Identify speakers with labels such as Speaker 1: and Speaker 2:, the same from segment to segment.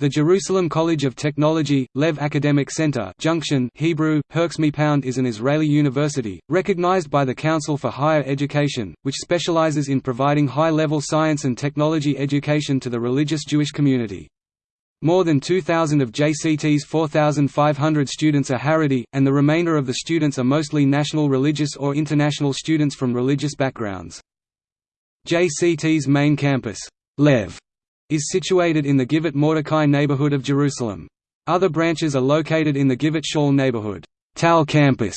Speaker 1: The Jerusalem College of Technology, Lev Academic Center Junction Hebrew, Pound is an Israeli university, recognized by the Council for Higher Education, which specializes in providing high-level science and technology education to the religious Jewish community. More than 2,000 of JCT's 4,500 students are Haredi, and the remainder of the students are mostly national religious or international students from religious backgrounds. JCT's main campus, Lev is situated in the Givat Mordechai neighborhood of Jerusalem. Other branches are located in the Givat Shaul neighborhood Tal campus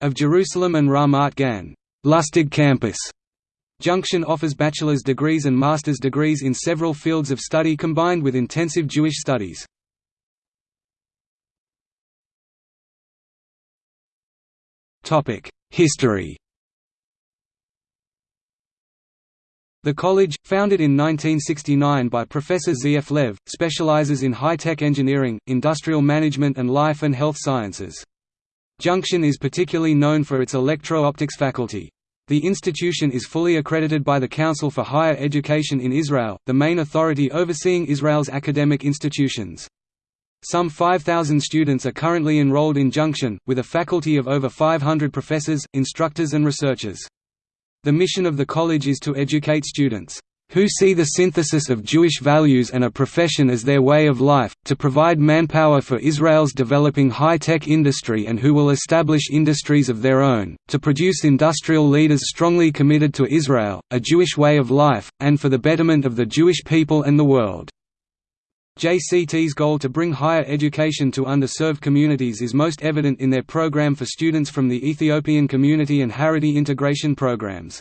Speaker 1: of Jerusalem and Ramat Gan Lustig campus. Junction offers bachelor's degrees and master's degrees in several fields of study combined with intensive Jewish studies. History The college, founded in 1969 by Professor Z.F. Lev, specializes in high-tech engineering, industrial management and life and health sciences. Junction is particularly known for its electro-optics faculty. The institution is fully accredited by the Council for Higher Education in Israel, the main authority overseeing Israel's academic institutions. Some 5,000 students are currently enrolled in Junction, with a faculty of over 500 professors, instructors and researchers. The mission of the college is to educate students who see the synthesis of Jewish values and a profession as their way of life, to provide manpower for Israel's developing high-tech industry and who will establish industries of their own, to produce industrial leaders strongly committed to Israel, a Jewish way of life, and for the betterment of the Jewish people and the world. JCT's goal to bring higher education to underserved communities is most evident in their program for students from the Ethiopian community and Haredi integration programs.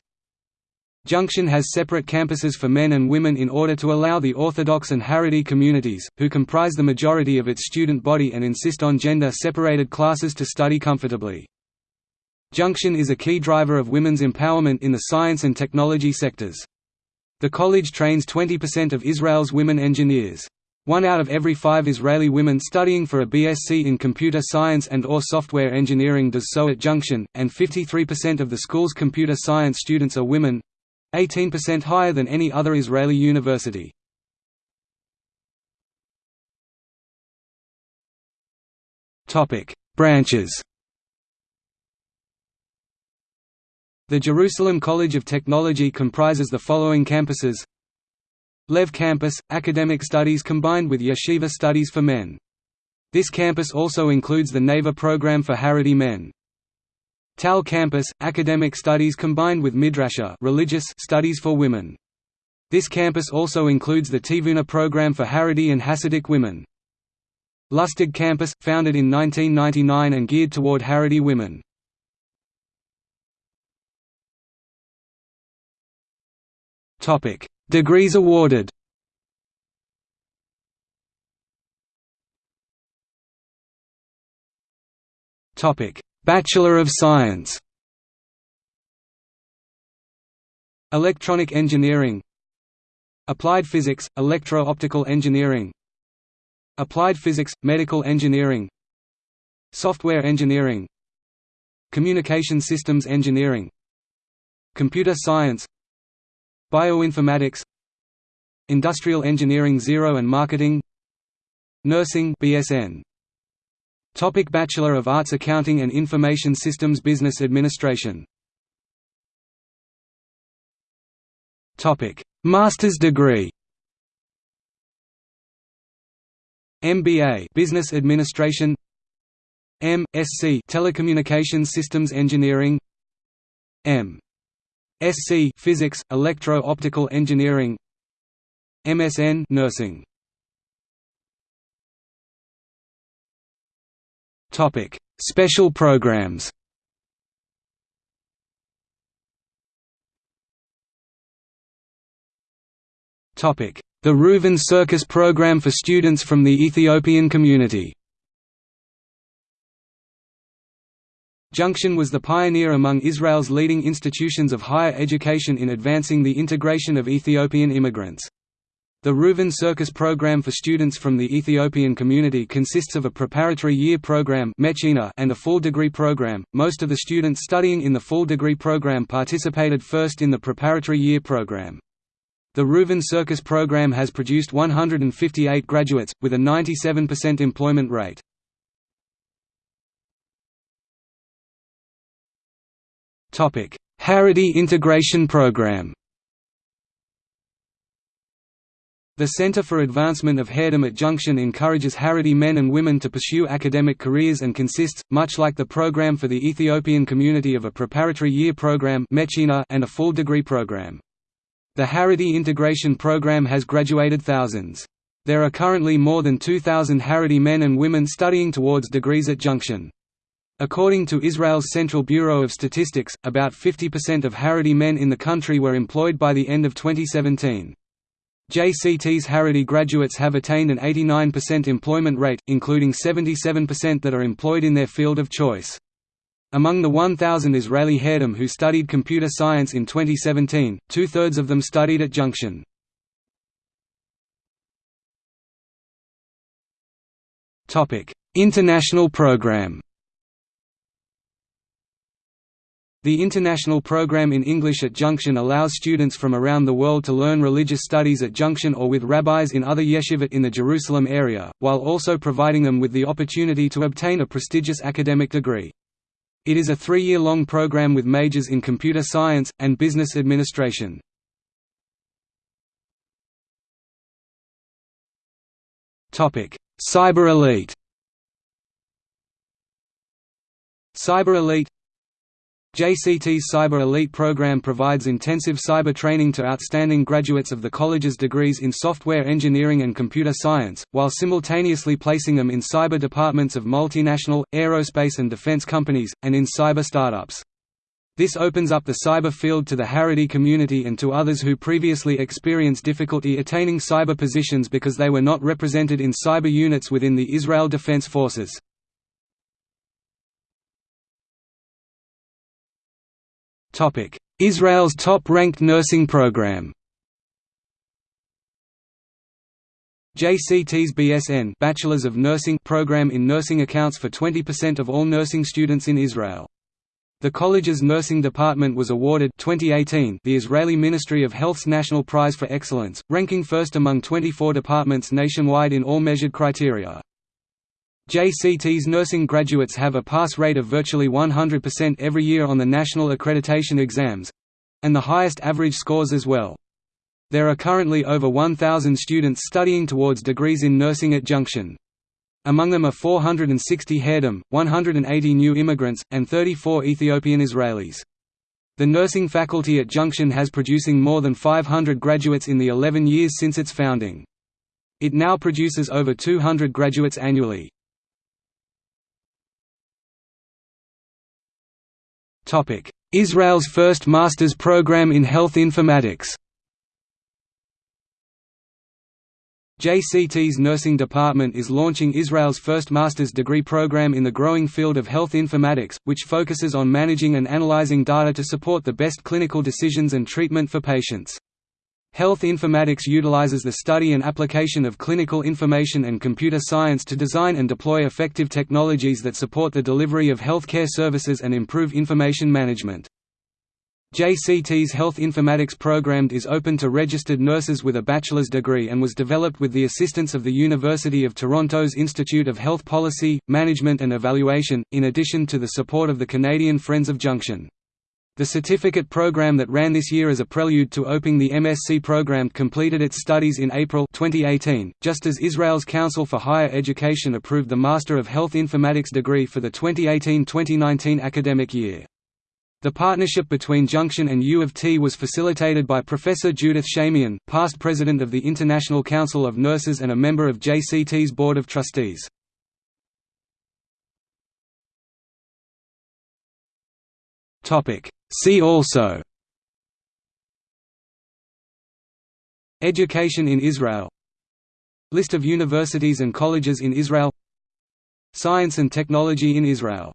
Speaker 1: Junction has separate campuses for men and women in order to allow the Orthodox and Haredi communities, who comprise the majority of its student body and insist on gender-separated classes to study comfortably. Junction is a key driver of women's empowerment in the science and technology sectors. The college trains 20% of Israel's women engineers. One out of every five Israeli women studying for a BSc in computer science and or software engineering does so at Junction, and 53% of the school's computer science students are women—18% higher than any other Israeli university. Branches The Jerusalem College of Technology comprises the following campuses Lev Campus – Academic studies combined with yeshiva studies for men. This campus also includes the Neva program for Haredi men. Tal Campus – Academic studies combined with Midrasha religious studies for women. This campus also includes the Tivuna program for Haredi and Hasidic women. Lustig Campus – founded in 1999 and geared toward Haredi women. Topic Degrees awarded. Bachelor of Science. Electronic Engineering. Applied Physics, Electro-Optical Engineering. Applied Physics, Medical Engineering. Software Engineering. Communication Systems Engineering. Computer Science. Bioinformatics Industrial Engineering Zero and Marketing. Nursing BSN Topic Bachelor of Arts Accounting and Information Systems Business Administration. Topic. Master's degree. MBA Business Administration. M.Sc Telecommunications Systems Engineering. M.Sc Physics, Electro-Optical Engineering MSN Nursing. Topic Special programs. Topic The Reuven Circus program for students from the Ethiopian community. Junction was the pioneer among Israel's leading institutions of higher education in advancing the integration of Ethiopian immigrants. The Reuven Circus program for students from the Ethiopian community consists of a preparatory year program and a full degree program. Most of the students studying in the full degree program participated first in the preparatory year program. The Reuven Circus program has produced 158 graduates, with a 97% employment rate. Haredi Integration Program The Center for Advancement of Haredim at Junction encourages Haredi men and women to pursue academic careers and consists, much like the program for the Ethiopian community of a preparatory year program and a full degree program. The Haredi Integration Program has graduated thousands. There are currently more than 2,000 Haredi men and women studying towards degrees at Junction. According to Israel's Central Bureau of Statistics, about 50% of Haredi men in the country were employed by the end of 2017. JCT's Haredi graduates have attained an 89% employment rate, including 77% that are employed in their field of choice. Among the 1,000 Israeli Haredim who studied computer science in 2017, two-thirds of them studied at Junction. International program The international program in English at Junction allows students from around the world to learn religious studies at Junction or with rabbis in other yeshivot in the Jerusalem area, while also providing them with the opportunity to obtain a prestigious academic degree. It is a three-year-long program with majors in computer science, and business administration. Cyber Elite Cyber Elite JCT's Cyber Elite program provides intensive cyber training to outstanding graduates of the college's degrees in software engineering and computer science, while simultaneously placing them in cyber departments of multinational, aerospace and defense companies, and in cyber startups. This opens up the cyber field to the Haredi community and to others who previously experienced difficulty attaining cyber positions because they were not represented in cyber units within the Israel Defense Forces. Israel's top-ranked nursing program JCT's BSN Bachelors of Nursing program in nursing accounts for 20% of all nursing students in Israel. The college's nursing department was awarded 2018 the Israeli Ministry of Health's National Prize for Excellence, ranking first among 24 departments nationwide in all measured criteria. JCT's nursing graduates have a pass rate of virtually 100% every year on the national accreditation exams—and the highest average scores as well. There are currently over 1,000 students studying towards degrees in nursing at Junction. Among them are 460 Haredim, 180 new immigrants, and 34 Ethiopian Israelis. The nursing faculty at Junction has producing more than 500 graduates in the 11 years since its founding. It now produces over 200 graduates annually. Israel's first master's program in health informatics JCT's nursing department is launching Israel's first master's degree program in the growing field of health informatics, which focuses on managing and analyzing data to support the best clinical decisions and treatment for patients. Health informatics utilizes the study and application of clinical information and computer science to design and deploy effective technologies that support the delivery of healthcare services and improve information management. JCT's Health Informatics program is open to registered nurses with a bachelor's degree and was developed with the assistance of the University of Toronto's Institute of Health Policy, Management and Evaluation, in addition to the support of the Canadian Friends of Junction. The certificate program that ran this year as a prelude to opening the MSc program completed its studies in April 2018, just as Israel's Council for Higher Education approved the Master of Health Informatics degree for the 2018-2019 academic year. The partnership between Junction and U of T was facilitated by Professor Judith Shamian, past president of the International Council of Nurses and a member of JCT's Board of Trustees. Topic. See also. Education in Israel. List of universities and colleges in Israel. Science and technology in Israel